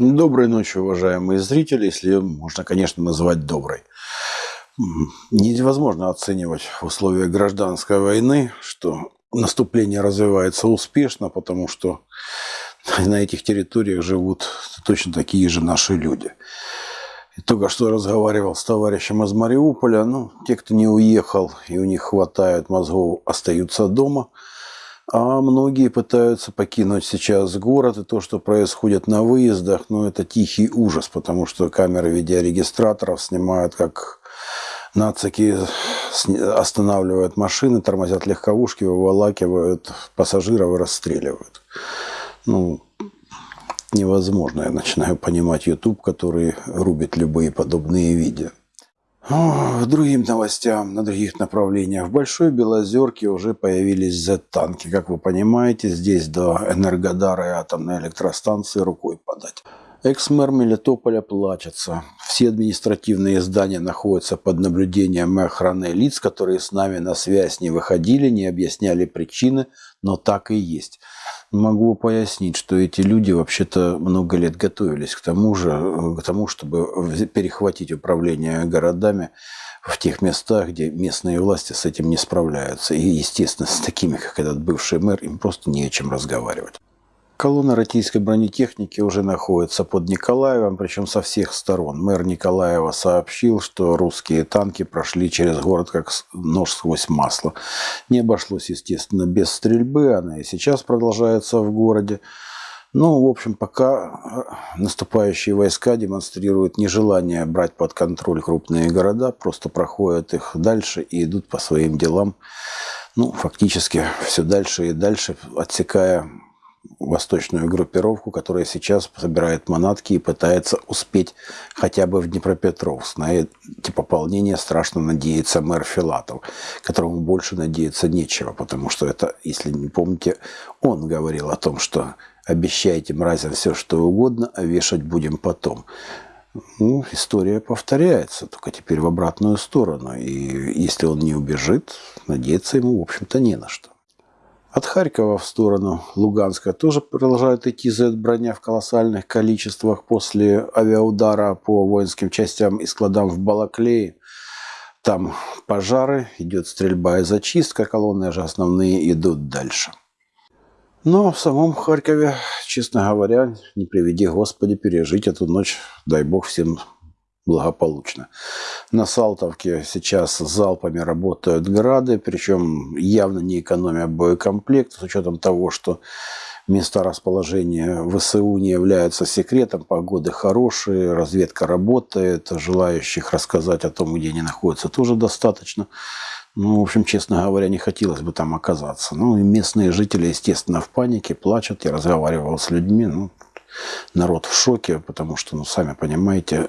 Доброй ночи, уважаемые зрители, если можно, конечно, назвать доброй. Невозможно оценивать в условиях гражданской войны, что наступление развивается успешно, потому что на этих территориях живут точно такие же наши люди. И только что разговаривал с товарищем из Мариуполя, ну, те, кто не уехал и у них хватает мозгов, остаются дома – а многие пытаются покинуть сейчас город, и то, что происходит на выездах, ну, это тихий ужас, потому что камеры видеорегистраторов снимают, как нацики останавливают машины, тормозят легковушки, выволакивают пассажиров и расстреливают. Ну, невозможно. Я начинаю понимать YouTube, который рубит любые подобные видео. К другим новостям на других направлениях. В Большой Белозерке уже появились Z-танки. Как вы понимаете, здесь до Энергодара и атомной электростанции рукой подать. Экс-мэр Мелитополя плачется. Все административные здания находятся под наблюдением охраны лиц, которые с нами на связь не выходили, не объясняли причины, но так и есть. Могу пояснить, что эти люди вообще-то много лет готовились к тому же, э, к тому, чтобы перехватить управление городами в тех местах, где местные власти с этим не справляются. И, естественно, с такими, как этот бывший мэр, им просто не о чем разговаривать. Колонна российской бронетехники уже находится под Николаевым, причем со всех сторон. Мэр Николаева сообщил, что русские танки прошли через город как нож сквозь масло. Не обошлось, естественно, без стрельбы, она и сейчас продолжается в городе. Ну, в общем, пока э, наступающие войска демонстрируют нежелание брать под контроль крупные города, просто проходят их дальше и идут по своим делам, ну, фактически все дальше и дальше, отсекая восточную группировку, которая сейчас собирает манатки и пытается успеть хотя бы в Днепропетровск. На эти пополнения страшно надеется мэр Филатов, которому больше надеяться нечего, потому что это, если не помните, он говорил о том, что обещайте мразям все, что угодно, а вешать будем потом. Ну, история повторяется, только теперь в обратную сторону. И если он не убежит, надеяться ему, в общем-то, не на что. От Харькова в сторону Луганска тоже продолжают идти Z-броня в колоссальных количествах после авиаудара по воинским частям и складам в Балаклее. Там пожары, идет стрельба и зачистка, колонны же основные идут дальше. Но в самом Харькове, честно говоря, не приведи Господи пережить эту ночь, дай Бог всем благополучно. На Салтовке сейчас залпами работают грады, причем явно не экономя боекомплект, с учетом того, что места расположения ВСУ не являются секретом, погоды хорошие, разведка работает, желающих рассказать о том, где они находятся, тоже достаточно. Ну, в общем, честно говоря, не хотелось бы там оказаться. Ну, и местные жители, естественно, в панике, плачут. Я разговаривал с людьми, ну, народ в шоке, потому что, ну, сами понимаете,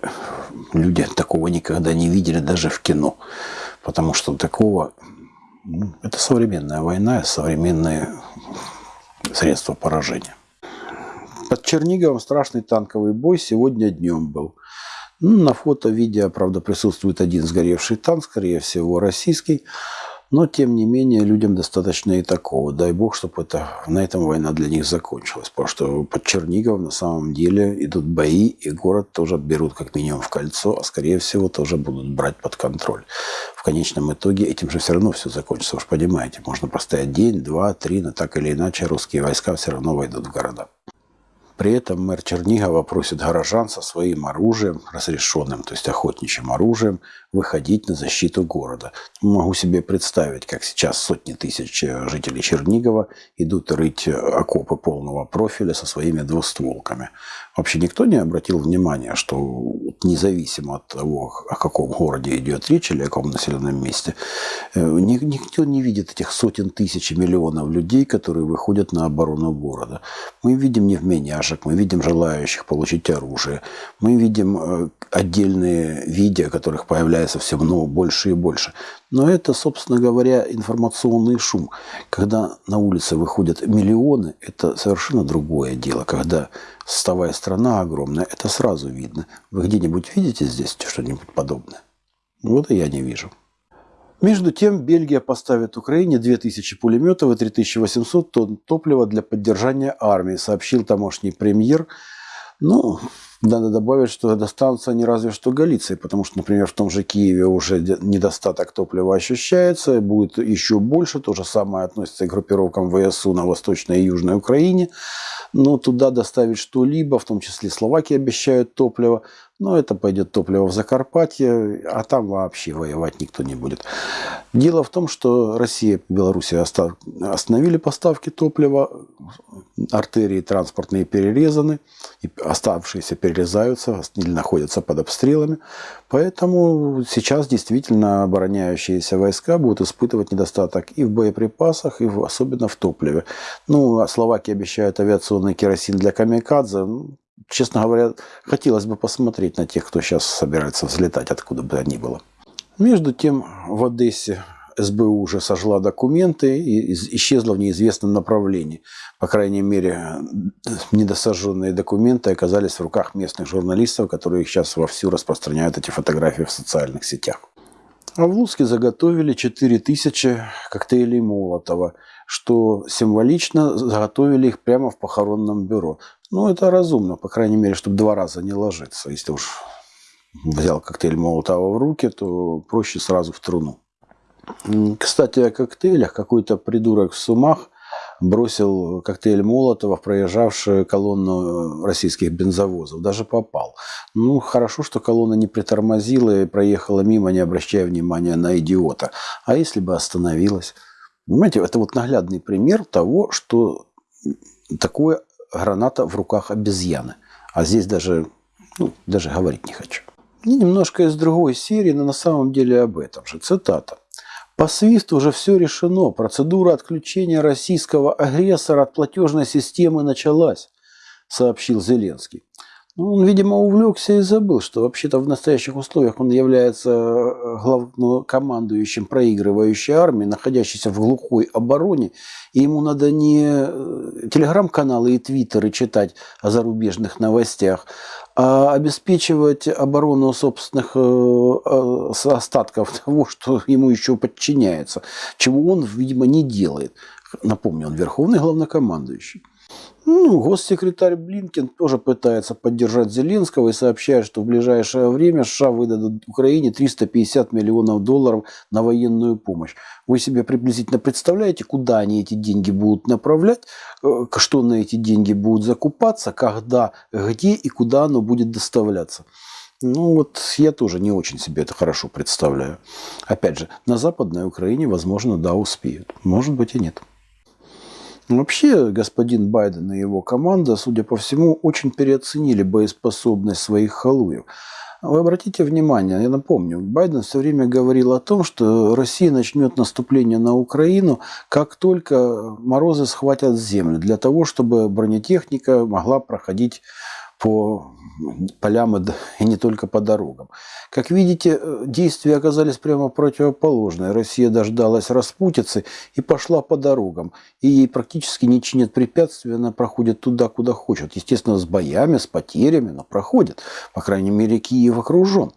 люди такого никогда не видели даже в кино. Потому что такого... Ну, это современная война, современные средства поражения. Под Черниговым страшный танковый бой сегодня днем был. Ну, на фото-видео, правда, присутствует один сгоревший танк, скорее всего, российский. Но, тем не менее, людям достаточно и такого. Дай бог, чтобы это, на этом война для них закончилась. Потому что под Черниговым на самом деле идут бои, и город тоже берут как минимум в кольцо, а скорее всего тоже будут брать под контроль. В конечном итоге этим же все равно все закончится. Вы же понимаете, можно простоять день, два, три, но так или иначе русские войска все равно войдут в города. При этом мэр Чернигова просит горожан со своим оружием, разрешенным, то есть охотничьим оружием, выходить на защиту города. Могу себе представить, как сейчас сотни тысяч жителей Чернигова идут рыть окопы полного профиля со своими двустволками. Вообще никто не обратил внимания, что независимо от того, о каком городе идет речь или о каком населенном месте, э, никто не видит этих сотен тысяч и миллионов людей, которые выходят на оборону города. Мы видим невменяшек, мы видим желающих получить оружие, мы видим э, отдельные видео, которых появляется все много, больше и больше. Но это, собственно говоря, информационный шум. Когда на улице выходят миллионы, это совершенно другое дело. Когда составая страна огромная, это сразу видно. Вы где-нибудь видите здесь что-нибудь подобное? Вот и я не вижу. Между тем, Бельгия поставит Украине 2000 пулеметов и 3800 тонн топлива для поддержания армии, сообщил тамошний премьер Ну, надо добавить, что достанутся не разве что Галиции, потому что, например, в том же Киеве уже недостаток топлива ощущается, будет еще больше. То же самое относится и к группировкам ВСУ на Восточной и Южной Украине. Но туда доставить что-либо, в том числе Словакия обещают топливо, но это пойдет топливо в Закарпатье, а там вообще воевать никто не будет. Дело в том, что Россия и Белоруссия остановили поставки топлива, артерии транспортные перерезаны, и оставшиеся перерезаются или находятся под обстрелами. Поэтому сейчас действительно обороняющиеся войска будут испытывать недостаток и в боеприпасах, и в, особенно в топливе. Ну, а Словакия обещает авиационный керосин для камикадзе честно говоря, хотелось бы посмотреть на тех, кто сейчас собирается взлетать, откуда бы они было. Между тем, в Одессе СБУ уже сожгла документы и исчезла в неизвестном направлении. По крайней мере, недосожженные документы оказались в руках местных журналистов, которые сейчас вовсю распространяют эти фотографии в социальных сетях. А в Луцке заготовили 4000 коктейлей Молотова, что символично заготовили их прямо в похоронном бюро. Ну, это разумно, по крайней мере, чтобы два раза не ложиться. Если уж взял коктейль Молотова в руки, то проще сразу в труну. Кстати, о коктейлях. Какой-то придурок в Сумах бросил коктейль Молотова в проезжавшую колонну российских бензовозов. Даже попал. Ну, хорошо, что колонна не притормозила и проехала мимо, не обращая внимания на идиота. А если бы остановилась? Понимаете, это вот наглядный пример того, что такое граната в руках обезьяны. А здесь даже, ну, даже говорить не хочу. И немножко из другой серии, но на самом деле об этом же. Цитата. По свисту уже все решено. Процедура отключения российского агрессора от платежной системы началась, сообщил Зеленский. Ну, он, видимо, увлекся и забыл, что вообще-то в настоящих условиях он является э, главнокомандующим проигрывающей армии, находящейся в глухой обороне, и ему надо не э, телеграм-каналы и твиттеры читать о зарубежных новостях, а обеспечивать оборону собственных э, остатков того, что ему еще подчиняется, чего он, видимо, не делает. Напомню, он верховный главнокомандующий. Ну, госсекретарь Блинкен тоже пытается поддержать Зеленского и сообщает, что в ближайшее время США выдадут Украине 350 миллионов долларов на военную помощь. Вы себе приблизительно представляете, куда они эти деньги будут направлять, э, что на эти деньги будут закупаться, когда, где и куда оно будет доставляться? Ну вот я тоже не очень себе это хорошо представляю. Опять же, на Западной Украине, возможно, да, успеют. Может быть и нет. Вообще, господин Байден и его команда, судя по всему, очень переоценили боеспособность своих халуев. Вы обратите внимание, я напомню, Байден все время говорил о том, что Россия начнет наступление на Украину, как только морозы схватят землю, для того, чтобы бронетехника могла проходить по полям и не только по дорогам. Как видите, э, действия оказались прямо противоположные. Россия дождалась распутицы и пошла по дорогам. И ей практически не чинят препятствия, она проходит туда, куда хочет. Естественно, с боями, с потерями, но проходит. По крайней мере, Киев окружен.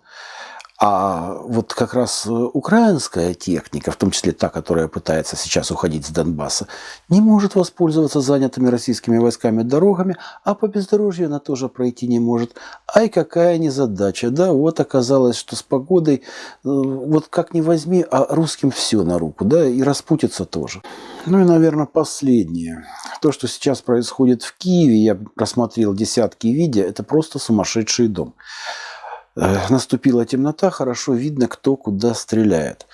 А вот как раз э, украинская техника, в том числе та, которая пытается сейчас уходить с Донбасса, не может воспользоваться занятыми российскими войсками дорогами, а по бездорожью она тоже пройти не может. Ай, какая незадача, да, вот оказалось, что с погодой, э, вот как ни возьми, а русским все на руку, да, и распутится тоже. Ну и, наверное, последнее. То, что сейчас происходит в Киеве, я просмотрел десятки видео, это просто сумасшедший дом. Э, наступила темнота, хорошо видно, кто куда стреляет.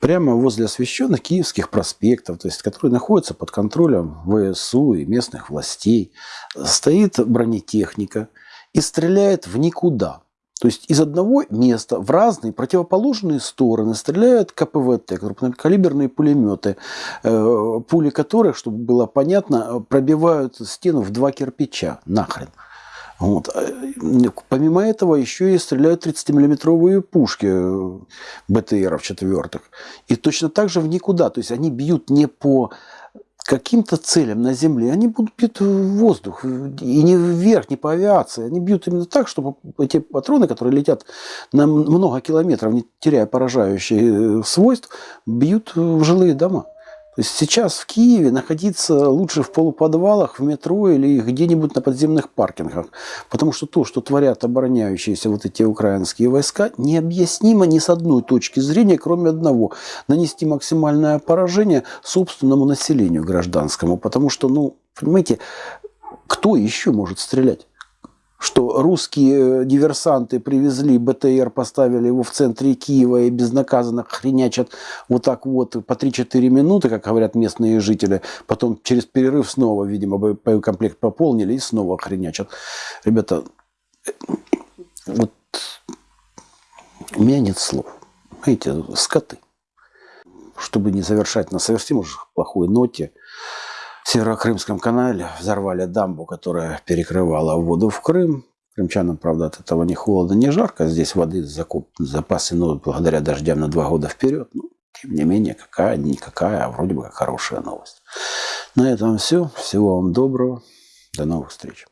Прямо возле освещенных киевских проспектов, то есть, которые находятся под контролем ВСУ и местных властей, стоит бронетехника и стреляет в никуда. То есть из одного места в разные противоположные стороны стреляют КПВТ, крупнокалиберные пулеметы, э, пули которых, чтобы было понятно, пробивают стену в два кирпича. Нахрен. Вот. А, помимо этого еще и стреляют 30-миллиметровые пушки э, БТРов четвертых. И точно так же в никуда. То есть они бьют не по каким-то целям на Земле, они будут бьют в воздух, и не вверх, не по авиации. Они бьют именно так, чтобы эти патроны, которые летят на много километров, не теряя поражающие э, свойств, бьют в жилые дома. Сейчас в Киеве находиться лучше в полуподвалах, в метро или где-нибудь на подземных паркингах. Потому что то, что творят обороняющиеся вот эти украинские войска, необъяснимо ни с одной точки зрения, кроме одного. Нанести максимальное поражение собственному населению гражданскому. Потому что, ну, понимаете, кто еще может стрелять? Что русские диверсанты привезли БТР, поставили его в центре Киева и безнаказанно хренячат вот так вот по 3-4 минуты, как говорят местные жители. Потом через перерыв снова, видимо, боекомплект пополнили и снова хренячат. Ребята, вот у меня нет слов. Знаете, скоты. Чтобы не завершать на совсем уж плохой ноте, Северокрымском канале взорвали дамбу, которая перекрывала воду в Крым. Крымчанам, правда, от этого не холодно, не жарко. Здесь воды закуп, запасы, ну, благодаря дождям на два года вперед. Ну, тем не менее, какая-никакая, а вроде бы как хорошая новость. На этом все. Всего вам доброго. До новых встреч.